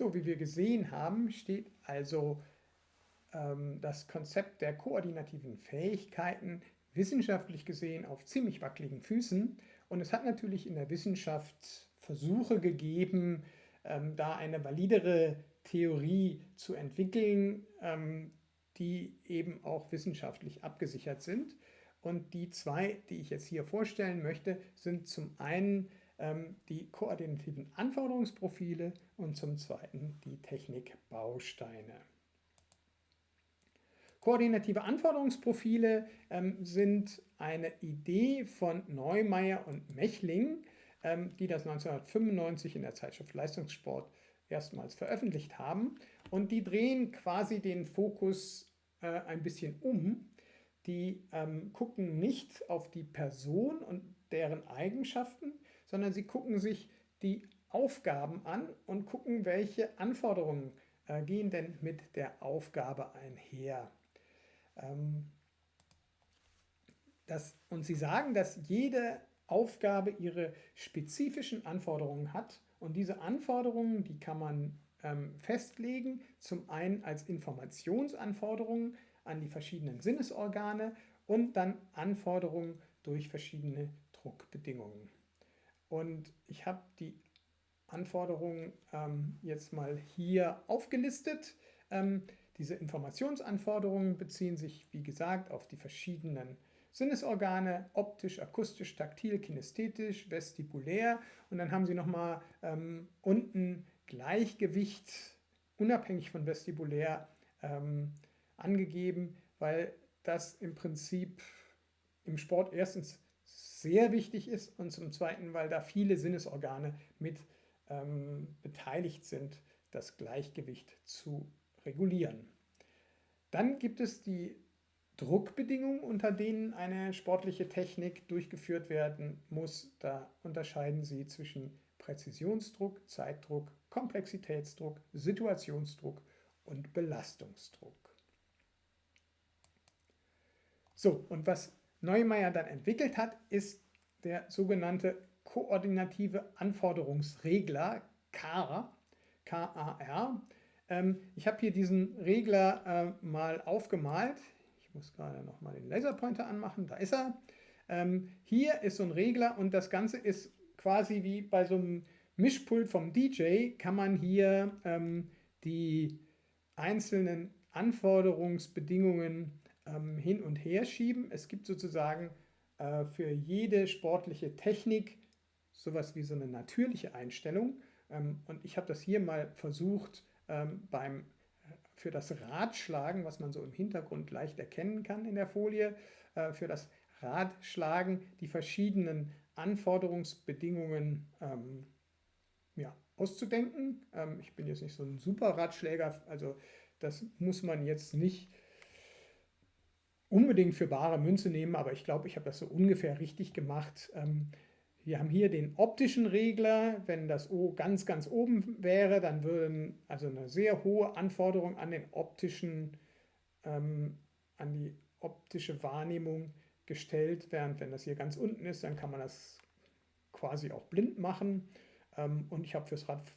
So, wie wir gesehen haben, steht also ähm, das Konzept der koordinativen Fähigkeiten wissenschaftlich gesehen auf ziemlich wackeligen Füßen. Und es hat natürlich in der Wissenschaft Versuche gegeben, ähm, da eine validere Theorie zu entwickeln, ähm, die eben auch wissenschaftlich abgesichert sind. Und die zwei, die ich jetzt hier vorstellen möchte, sind zum einen die koordinativen Anforderungsprofile und zum zweiten die Technikbausteine. Koordinative Anforderungsprofile ähm, sind eine Idee von Neumeier und Mechling, ähm, die das 1995 in der Zeitschrift Leistungssport erstmals veröffentlicht haben. Und die drehen quasi den Fokus äh, ein bisschen um. Die ähm, gucken nicht auf die Person und deren Eigenschaften, sondern sie gucken sich die Aufgaben an und gucken, welche Anforderungen äh, gehen denn mit der Aufgabe einher. Ähm, das, und sie sagen, dass jede Aufgabe ihre spezifischen Anforderungen hat und diese Anforderungen, die kann man ähm, festlegen, zum einen als Informationsanforderungen an die verschiedenen Sinnesorgane und dann Anforderungen durch verschiedene Druckbedingungen. Und ich habe die Anforderungen ähm, jetzt mal hier aufgelistet. Ähm, diese Informationsanforderungen beziehen sich, wie gesagt, auf die verschiedenen Sinnesorgane, optisch, akustisch, taktil, kinästhetisch, vestibulär und dann haben Sie nochmal ähm, unten Gleichgewicht, unabhängig von vestibulär, ähm, angegeben, weil das im Prinzip im Sport erstens sehr wichtig ist und zum Zweiten, weil da viele Sinnesorgane mit ähm, beteiligt sind, das Gleichgewicht zu regulieren. Dann gibt es die Druckbedingungen, unter denen eine sportliche Technik durchgeführt werden muss. Da unterscheiden sie zwischen Präzisionsdruck, Zeitdruck, Komplexitätsdruck, Situationsdruck und Belastungsdruck. So, und was Neumeier dann entwickelt hat, ist der sogenannte koordinative Anforderungsregler, KAR, KAR. Ähm, ich habe hier diesen Regler äh, mal aufgemalt. Ich muss gerade noch mal den Laserpointer anmachen, da ist er. Ähm, hier ist so ein Regler und das Ganze ist quasi wie bei so einem Mischpult vom DJ, kann man hier ähm, die einzelnen Anforderungsbedingungen ähm, hin und her schieben. Es gibt sozusagen äh, für jede sportliche Technik sowas wie so eine natürliche Einstellung. Ähm, und ich habe das hier mal versucht ähm, beim für das Radschlagen, was man so im Hintergrund leicht erkennen kann in der Folie, äh, für das Radschlagen die verschiedenen Anforderungsbedingungen ähm, ja, auszudenken. Ähm, ich bin jetzt nicht so ein super Radschläger, also das muss man jetzt nicht unbedingt für bare Münze nehmen, aber ich glaube, ich habe das so ungefähr richtig gemacht. Ähm, wir haben hier den optischen Regler. Wenn das O ganz, ganz oben wäre, dann würden also eine sehr hohe Anforderung an den optischen, ähm, an die optische Wahrnehmung gestellt, während wenn das hier ganz unten ist, dann kann man das quasi auch blind machen. Ähm, und ich habe fürs Rad,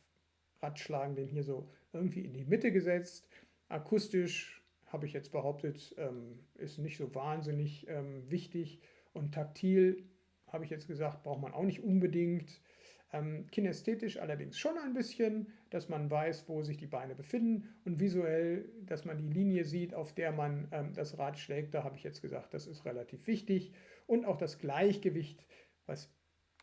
Radschlagen den hier so irgendwie in die Mitte gesetzt. Akustisch habe ich jetzt behauptet, ähm, ist nicht so wahnsinnig ähm, wichtig. Und taktil habe ich jetzt gesagt, braucht man auch nicht unbedingt. Ähm, kinästhetisch allerdings schon ein bisschen, dass man weiß, wo sich die Beine befinden und visuell, dass man die Linie sieht, auf der man ähm, das Rad schlägt. Da habe ich jetzt gesagt, das ist relativ wichtig. Und auch das Gleichgewicht, was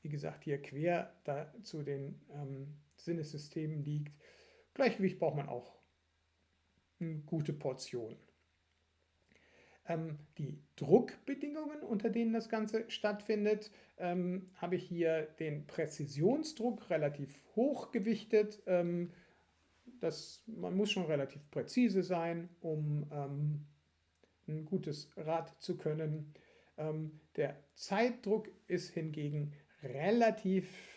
wie gesagt hier quer da zu den ähm, Sinnessystemen liegt. Gleichgewicht braucht man auch gute Portion. Ähm, die Druckbedingungen, unter denen das Ganze stattfindet, ähm, habe ich hier den Präzisionsdruck relativ hoch gewichtet. Ähm, das, man muss schon relativ präzise sein, um ähm, ein gutes Rad zu können. Ähm, der Zeitdruck ist hingegen relativ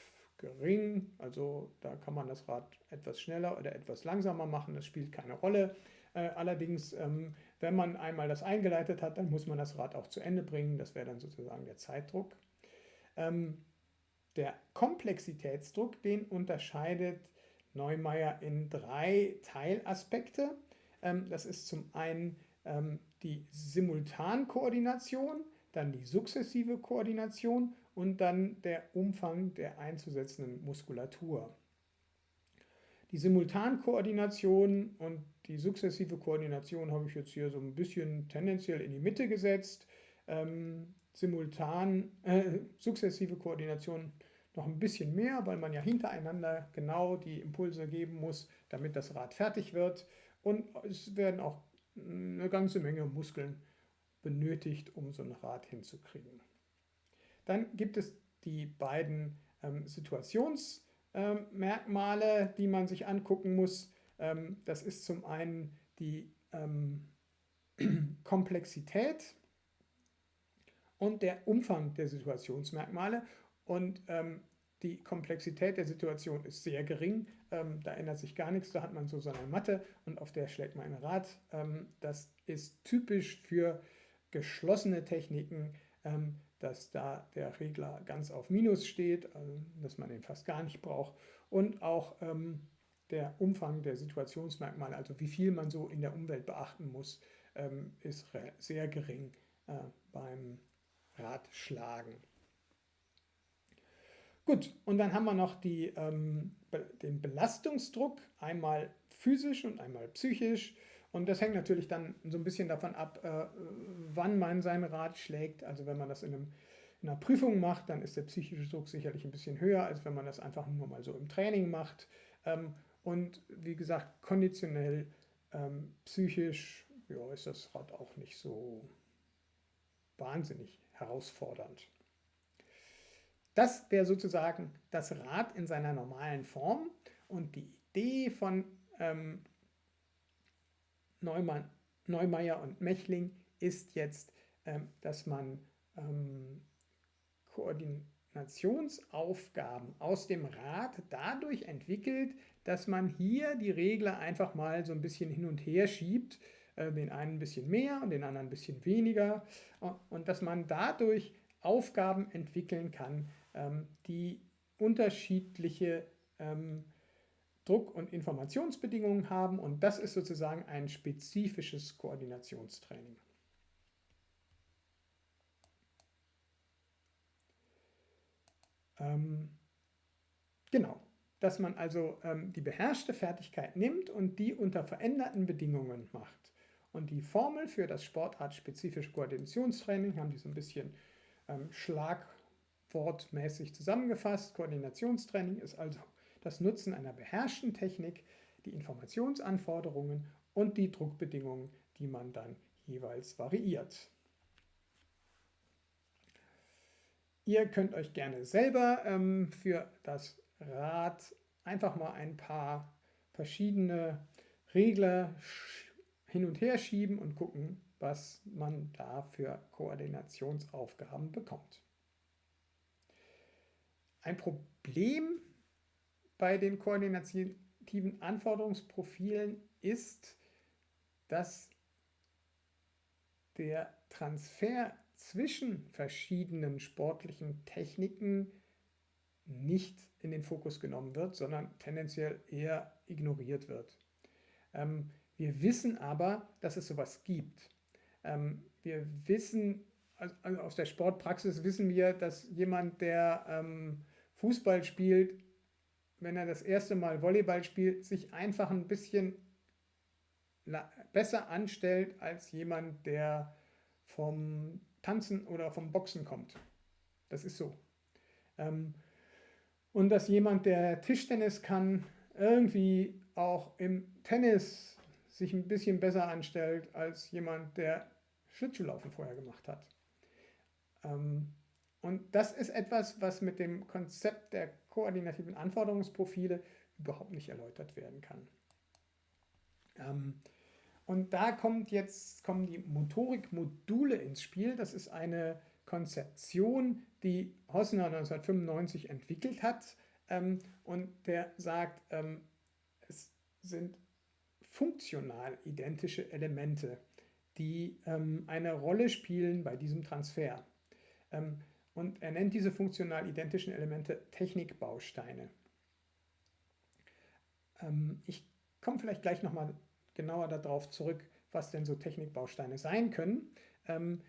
gering, also da kann man das Rad etwas schneller oder etwas langsamer machen, das spielt keine Rolle. Äh, allerdings ähm, wenn man einmal das eingeleitet hat, dann muss man das Rad auch zu Ende bringen. Das wäre dann sozusagen der Zeitdruck. Ähm, der Komplexitätsdruck, den unterscheidet Neumeier in drei Teilaspekte. Ähm, das ist zum einen ähm, die Simultankoordination, dann die sukzessive Koordination und dann der Umfang der einzusetzenden Muskulatur. Die Simultankoordination und die sukzessive Koordination habe ich jetzt hier so ein bisschen tendenziell in die Mitte gesetzt. Ähm, simultan, äh, sukzessive Koordination noch ein bisschen mehr, weil man ja hintereinander genau die Impulse geben muss, damit das Rad fertig wird. Und es werden auch eine ganze Menge Muskeln benötigt, um so ein Rad hinzukriegen. Dann gibt es die beiden ähm, Situationsmerkmale, ähm, die man sich angucken muss. Ähm, das ist zum einen die ähm, Komplexität und der Umfang der Situationsmerkmale. Und ähm, die Komplexität der Situation ist sehr gering. Ähm, da ändert sich gar nichts. Da hat man so seine Matte und auf der schlägt man ein Rad. Das ist typisch für geschlossene Techniken, dass da der Regler ganz auf Minus steht, also dass man den fast gar nicht braucht. Und auch ähm, der Umfang der Situationsmerkmale, also wie viel man so in der Umwelt beachten muss, ähm, ist sehr gering äh, beim Radschlagen. Gut, und dann haben wir noch die, ähm, den Belastungsdruck, einmal physisch und einmal psychisch. Und das hängt natürlich dann so ein bisschen davon ab, äh, wann man sein Rad schlägt. Also wenn man das in, einem, in, einer Prüfung macht, dann ist der psychische Druck sicherlich ein bisschen höher, als wenn man das einfach nur mal so im Training macht. Ähm, und wie gesagt, konditionell, ähm, psychisch ja, ist das Rad auch nicht so wahnsinnig herausfordernd. Das wäre sozusagen das Rad in seiner normalen Form und die Idee von ähm, Neumann, Neumeier und Mechling ist jetzt, ähm, dass man ähm, Koordinationsaufgaben aus dem Rad dadurch entwickelt, dass man hier die Regler einfach mal so ein bisschen hin und her schiebt, äh, den einen ein bisschen mehr und den anderen ein bisschen weniger und dass man dadurch Aufgaben entwickeln kann, ähm, die unterschiedliche ähm, Druck- und Informationsbedingungen haben und das ist sozusagen ein spezifisches Koordinationstraining. Ähm, genau, dass man also ähm, die beherrschte Fertigkeit nimmt und die unter veränderten Bedingungen macht. Und die Formel für das sportartspezifische Koordinationstraining haben die so ein bisschen ähm, Schlag wortmäßig zusammengefasst. Koordinationstraining ist also das Nutzen einer beherrschten Technik, die Informationsanforderungen und die Druckbedingungen, die man dann jeweils variiert. Ihr könnt euch gerne selber ähm, für das Rad einfach mal ein paar verschiedene Regler hin und her schieben und gucken, was man da für Koordinationsaufgaben bekommt. Ein Problem bei den koordinativen Anforderungsprofilen ist, dass der Transfer zwischen verschiedenen sportlichen Techniken nicht in den Fokus genommen wird, sondern tendenziell eher ignoriert wird. Ähm, wir wissen aber, dass es sowas gibt. Ähm, wir wissen, also aus der Sportpraxis wissen wir, dass jemand, der ähm, Fußball spielt, wenn er das erste Mal Volleyball spielt, sich einfach ein bisschen besser anstellt als jemand, der vom Tanzen oder vom Boxen kommt. Das ist so. Ähm, und dass jemand, der Tischtennis kann, irgendwie auch im Tennis sich ein bisschen besser anstellt als jemand, der Schlittschuhlaufen vorher gemacht hat. Ähm, und das ist etwas, was mit dem Konzept der koordinativen Anforderungsprofile überhaupt nicht erläutert werden kann. Ähm, und da kommt jetzt, kommen die Motorikmodule ins Spiel. Das ist eine Konzeption, die Hosner 1995 entwickelt hat. Ähm, und der sagt, ähm, es sind funktional identische Elemente, die ähm, eine Rolle spielen bei diesem Transfer. Und er nennt diese funktional identischen Elemente Technikbausteine. Ähm, ich komme vielleicht gleich nochmal genauer darauf zurück, was denn so Technikbausteine sein können. Ähm,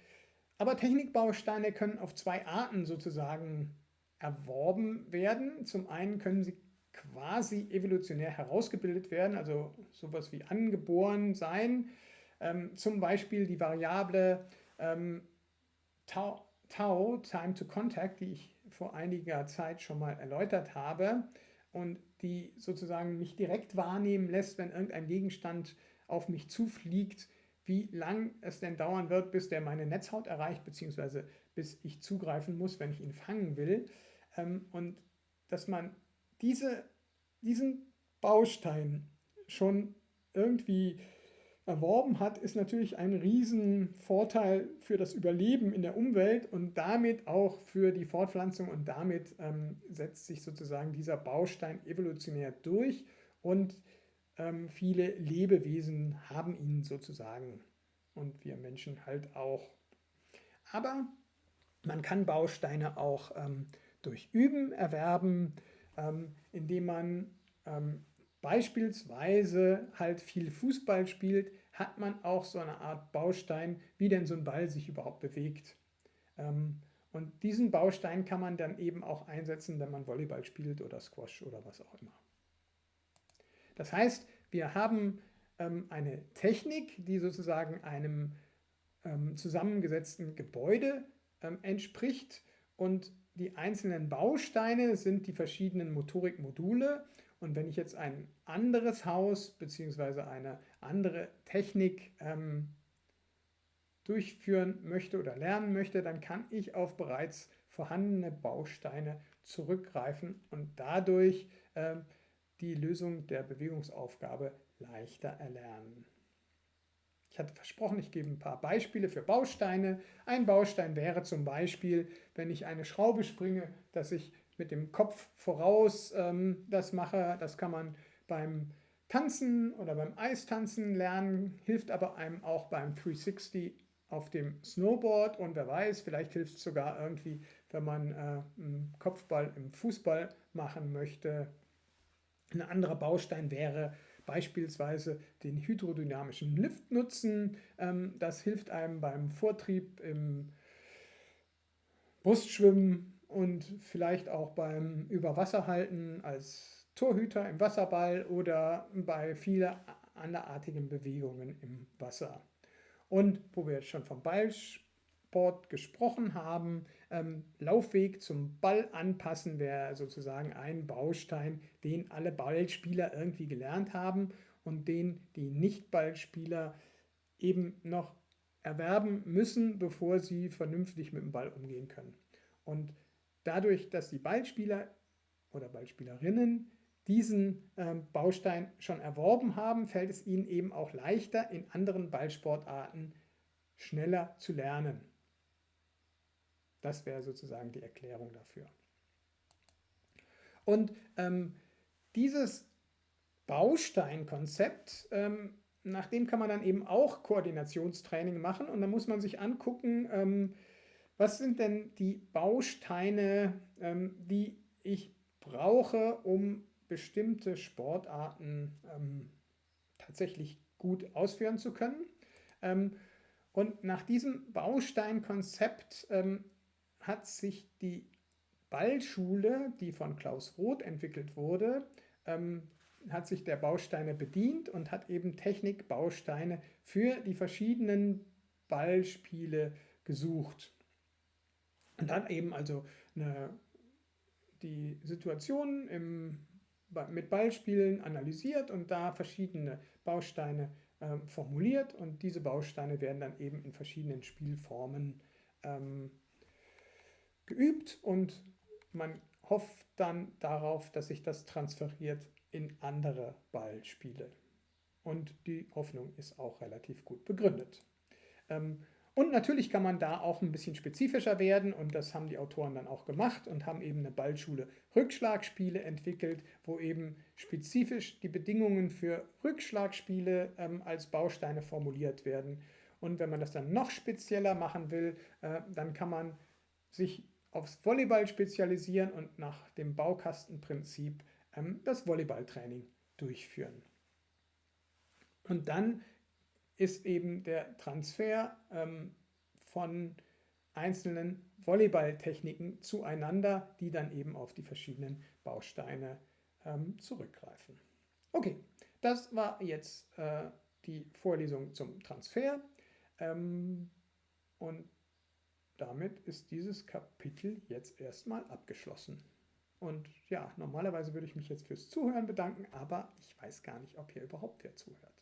aber Technikbausteine können auf zwei Arten sozusagen erworben werden. Zum einen können sie quasi evolutionär herausgebildet werden, also sowas wie angeboren sein. Ähm, zum Beispiel die Variable ähm, Tau, Tau, Time to Contact, die ich vor einiger Zeit schon mal erläutert habe und die sozusagen mich direkt wahrnehmen lässt, wenn irgendein Gegenstand auf mich zufliegt, wie lang es denn dauern wird, bis der meine Netzhaut erreicht, beziehungsweise bis ich zugreifen muss, wenn ich ihn fangen will. Ähm, und dass man diese, diesen Baustein schon irgendwie erworben hat, ist natürlich ein Riesenvorteil für das Überleben in der Umwelt und damit auch für die Fortpflanzung und damit ähm, setzt sich sozusagen dieser Baustein evolutionär durch und ähm, viele Lebewesen haben ihn sozusagen und wir Menschen halt auch. Aber man kann Bausteine auch ähm, durch Üben erwerben, ähm, indem man ähm, beispielsweise halt viel Fußball spielt, hat man auch so eine Art Baustein, wie denn so ein Ball sich überhaupt bewegt. Ähm, und diesen Baustein kann man dann eben auch einsetzen, wenn man Volleyball spielt oder Squash oder was auch immer. Das heißt, wir haben ähm, eine Technik, die sozusagen einem ähm, zusammengesetzten Gebäude entspricht und die einzelnen Bausteine sind die verschiedenen Motorikmodule. Und wenn ich jetzt ein anderes Haus bzw. eine andere Technik ähm, durchführen möchte oder lernen möchte, dann kann ich auf bereits vorhandene Bausteine zurückgreifen und dadurch ähm, die Lösung der Bewegungsaufgabe leichter erlernen. Ich hatte versprochen, ich gebe ein paar Beispiele für Bausteine. Ein Baustein wäre zum Beispiel, wenn ich eine Schraube springe, dass ich mit dem Kopf voraus ähm, das mache. Das kann man beim Tanzen oder beim Eistanzen lernen, hilft aber einem auch beim 360 auf dem Snowboard und wer weiß, vielleicht hilft es sogar irgendwie, wenn man äh, einen Kopfball im Fußball machen möchte. Ein anderer Baustein wäre beispielsweise den hydrodynamischen Lift nutzen. Ähm, das hilft einem beim Vortrieb im Brustschwimmen und vielleicht auch beim Überwasserhalten als Torhüter im Wasserball oder bei vielen anderartigen Bewegungen im Wasser. Und wo wir jetzt schon vom Ballsport gesprochen haben, ähm, Laufweg zum Ball anpassen wäre sozusagen ein Baustein, den alle Ballspieler irgendwie gelernt haben und den die Nicht-Ballspieler eben noch erwerben müssen, bevor sie vernünftig mit dem Ball umgehen können. Und dadurch, dass die Ballspieler oder Ballspielerinnen diesen ähm, Baustein schon erworben haben, fällt es ihnen eben auch leichter, in anderen Ballsportarten schneller zu lernen. Das wäre sozusagen die Erklärung dafür. Und ähm, dieses Bausteinkonzept, ähm, nach dem kann man dann eben auch Koordinationstraining machen und dann muss man sich angucken, ähm, was sind denn die Bausteine, ähm, die ich brauche, um bestimmte Sportarten ähm, tatsächlich gut ausführen zu können. Ähm, und nach diesem Bausteinkonzept ähm, hat sich die Ballschule, die von Klaus Roth entwickelt wurde, ähm, hat sich der Bausteine bedient und hat eben Technikbausteine für die verschiedenen Ballspiele gesucht. Und dann eben also eine, die Situation im, mit Ballspielen analysiert und da verschiedene Bausteine äh, formuliert und diese Bausteine werden dann eben in verschiedenen Spielformen ähm, geübt und man hofft dann darauf, dass sich das transferiert in andere Ballspiele. Und die Hoffnung ist auch relativ gut begründet. Ähm, und natürlich kann man da auch ein bisschen spezifischer werden und das haben die Autoren dann auch gemacht und haben eben eine Ballschule Rückschlagspiele entwickelt, wo eben spezifisch die Bedingungen für Rückschlagspiele ähm, als Bausteine formuliert werden. Und wenn man das dann noch spezieller machen will, äh, dann kann man sich aufs Volleyball spezialisieren und nach dem Baukastenprinzip ähm, das Volleyballtraining durchführen. Und dann ist eben der Transfer ähm, von einzelnen Volleyballtechniken zueinander, die dann eben auf die verschiedenen Bausteine ähm, zurückgreifen. Okay, das war jetzt äh, die Vorlesung zum Transfer ähm, und damit ist dieses Kapitel jetzt erstmal abgeschlossen. Und ja, normalerweise würde ich mich jetzt fürs Zuhören bedanken, aber ich weiß gar nicht, ob hier überhaupt wer zuhört.